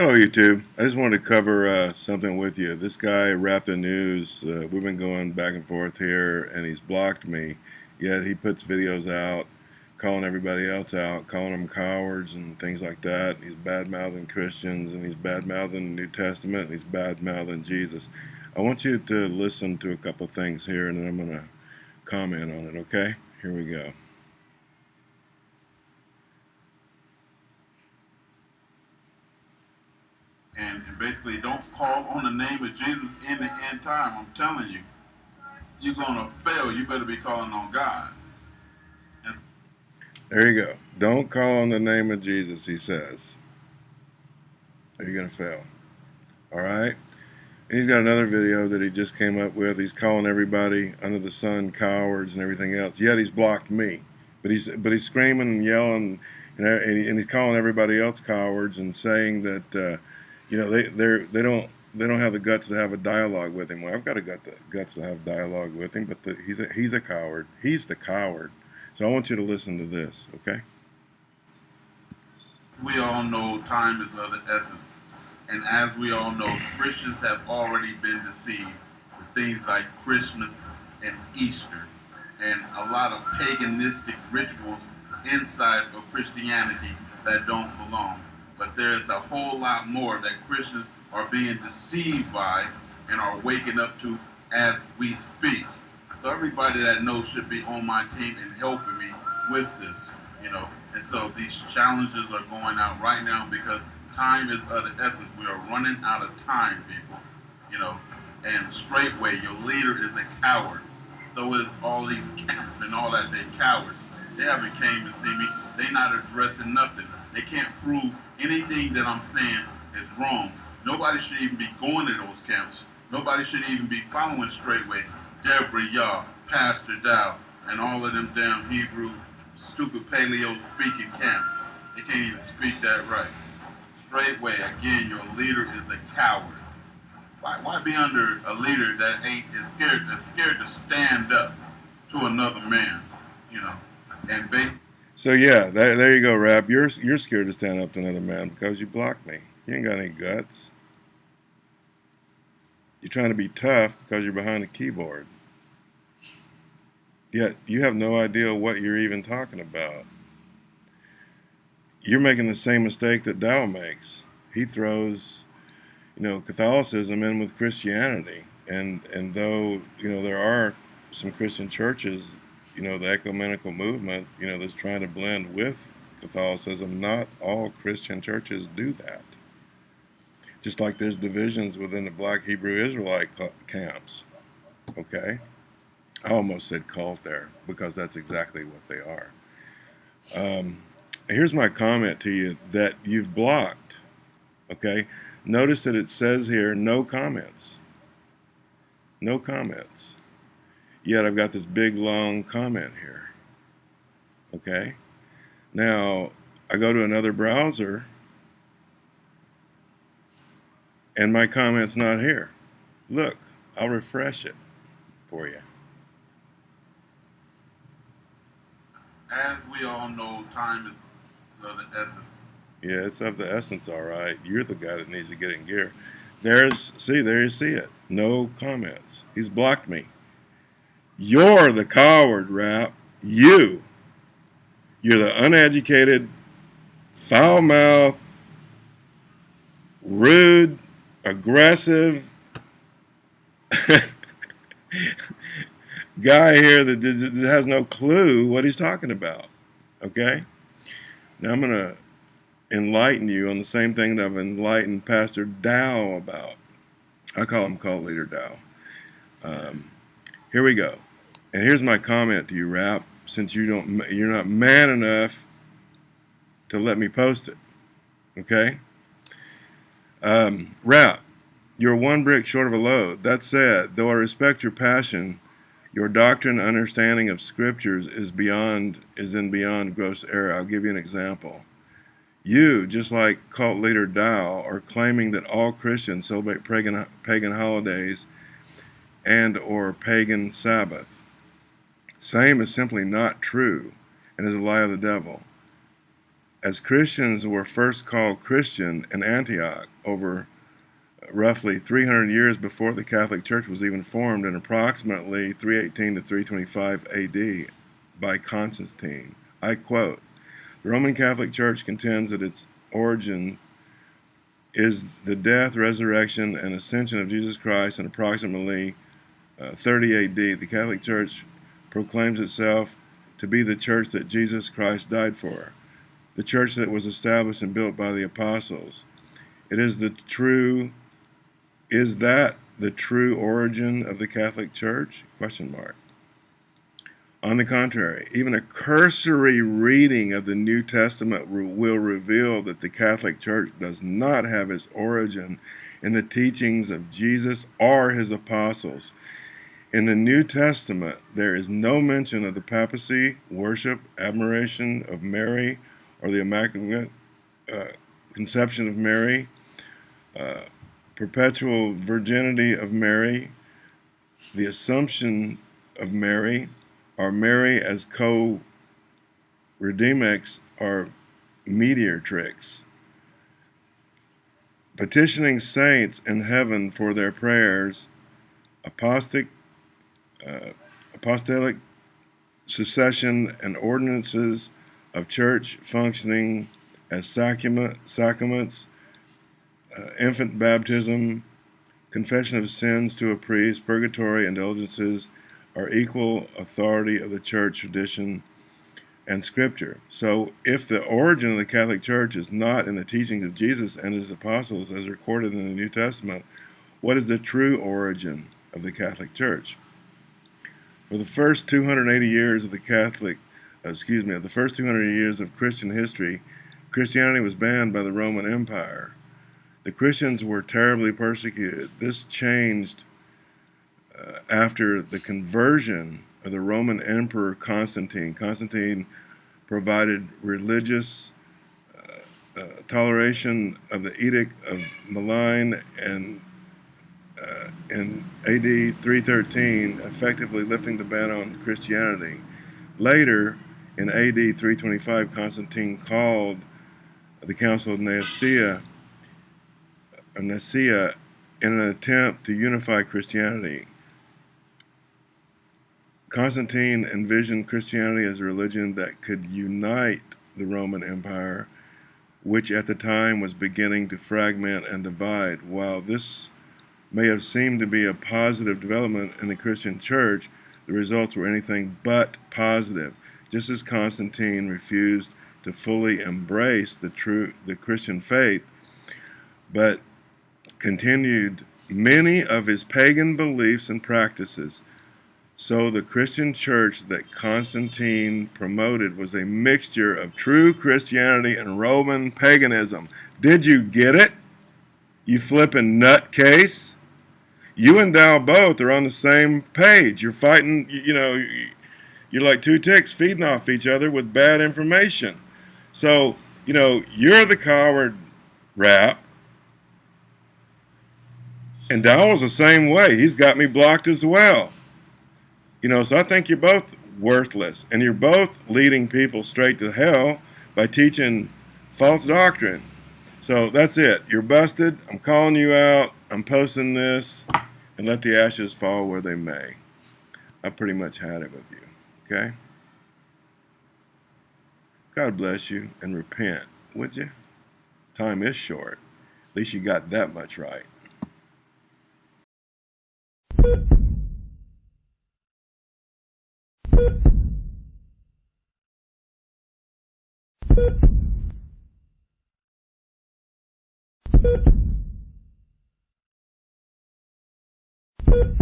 Hello, YouTube. I just wanted to cover uh, something with you. This guy, Rap the News, uh, we've been going back and forth here, and he's blocked me. Yet he puts videos out, calling everybody else out, calling them cowards and things like that. He's bad-mouthing Christians, and he's bad-mouthing the New Testament, and he's bad-mouthing Jesus. I want you to listen to a couple things here, and then I'm going to comment on it, okay? Here we go. and, and basically don't call on the name of Jesus in the end time, I'm telling you, you're to fail. You better be calling on God. And there you go. Don't call on the name of Jesus, he says. Are you going to fail? All right? And he's got another video that he just came up with. He's calling everybody under the sun cowards and everything else. Yet he's blocked me. But he's but he's screaming and yelling and, and he's calling everybody else cowards and saying that uh, you know, they they're they don't they don't have the guts to have a dialogue with him. Well, I've got a gut the guts to have dialogue with him, but the, he's a he's a coward. He's the coward. So I want you to listen to this, okay? We all know time is of the essence, and as we all know, Christians have already been deceived with things like Christmas and Easter, and a lot of paganistic rituals inside of Christianity that don't belong but there's a whole lot more that Christians are being deceived by and are waking up to as we speak. So everybody that knows should be on my team and helping me with this, you know. And so these challenges are going out right now because time is of the essence. We are running out of time, people, you know. And straightway, your leader is a coward. So is all these camps and all that. They're cowards. They haven't came to see me. They're not addressing nothing. They can't prove anything that I'm saying is wrong. Nobody should even be going to those camps. Nobody should even be following straightway. Deborah Yah, Pastor Dow, and all of them damn Hebrew, stupid paleo speaking camps. They can't even speak that right. Straightway, again, your leader is a coward. Why, why be under a leader that ain't is scared, that's scared to stand up to another man, you know, and basically so yeah, there, there you go, Rap. You're you're scared to stand up to another man because you blocked me. You ain't got any guts. You're trying to be tough because you're behind a keyboard. Yet you have no idea what you're even talking about. You're making the same mistake that Dow makes. He throws, you know, Catholicism in with Christianity, and and though you know there are some Christian churches you know, the ecumenical movement, you know, that's trying to blend with Catholicism, not all Christian churches do that. Just like there's divisions within the black Hebrew Israelite camps. Okay? I almost said cult there because that's exactly what they are. Um, here's my comment to you that you've blocked. Okay? Notice that it says here no comments. No comments. Yet I've got this big long comment here. Okay? Now, I go to another browser and my comment's not here. Look, I'll refresh it for you. As we all know, time is of the essence. Yeah, it's of the essence, all right. You're the guy that needs to get in gear. There's, see, there you see it. No comments. He's blocked me. You're the coward, Rap. You. You're the uneducated, foul mouthed, rude, aggressive guy here that has no clue what he's talking about. Okay? Now I'm going to enlighten you on the same thing that I've enlightened Pastor Dow about. I call him cult leader Dow. Um, here we go. And here's my comment to you, Rap. Since you don't, you're not man enough to let me post it. Okay. Um, Rap, you're one brick short of a load. That said, though I respect your passion, your doctrine understanding of scriptures is beyond is in beyond gross error. I'll give you an example. You, just like cult leader Dow, are claiming that all Christians celebrate pagan, pagan holidays and or pagan as Christians were first called Christian in Antioch over roughly 300 years before the Catholic Church was even formed in approximately 318 to 325 AD by Constantine. I quote, the Roman Catholic Church contends that its origin is the death, resurrection, and ascension of Jesus Christ in approximately uh, 30 AD. The Catholic Church proclaims itself to be the church that Jesus Christ died for, the church that was established and built by the apostles. It is the true is that the true origin of the Catholic Church? Question mark. On the contrary, even a cursory reading of the New Testament will reveal that the Catholic Church does not have its origin in the teachings of Jesus or his apostles. In the New Testament, there is no mention of the papacy, worship, admiration of Mary, or the Immaculate uh, Conception of Mary. Uh, perpetual virginity of Mary, the assumption of Mary, or Mary as co-redeemix or mediatrix. Petitioning saints in heaven for their prayers, apostic, uh, apostolic succession and ordinances of church functioning as sacrament, sacraments, uh, infant baptism, confession of sins to a priest, purgatory, indulgences are equal authority of the church tradition and scripture. So if the origin of the Catholic Church is not in the teachings of Jesus and his apostles as recorded in the New Testament, what is the true origin of the Catholic Church? For the first 280 years of the Catholic, uh, excuse me, of the first 200 years of Christian history, Christianity was banned by the Roman Empire. The Christians were terribly persecuted. This changed uh, after the conversion of the Roman Emperor Constantine. Constantine provided religious uh, uh, toleration of the Edict of Milan and uh, in AD 313, effectively lifting the ban on Christianity. Later, in AD 325, Constantine called the Council of Nicaea of Nicaea in an attempt to unify Christianity. Constantine envisioned Christianity as a religion that could unite the Roman Empire, which at the time was beginning to fragment and divide. While this may have seemed to be a positive development in the Christian church, the results were anything but positive. Just as Constantine refused to fully embrace the true the Christian faith, but continued many of his pagan beliefs and practices. So the Christian church that Constantine promoted was a mixture of true Christianity and Roman paganism. Did you get it? You flipping nutcase? You and Dow both are on the same page. You're fighting, you know, you're like two ticks feeding off each other with bad information. So, you know, you're the coward rap and Dowell's the same way. He's got me blocked as well. You know, so I think you're both worthless. And you're both leading people straight to hell by teaching false doctrine. So that's it. You're busted. I'm calling you out. I'm posting this. And let the ashes fall where they may. I pretty much had it with you. Okay? God bless you and repent, would you? Time is short. At least you got that much right. You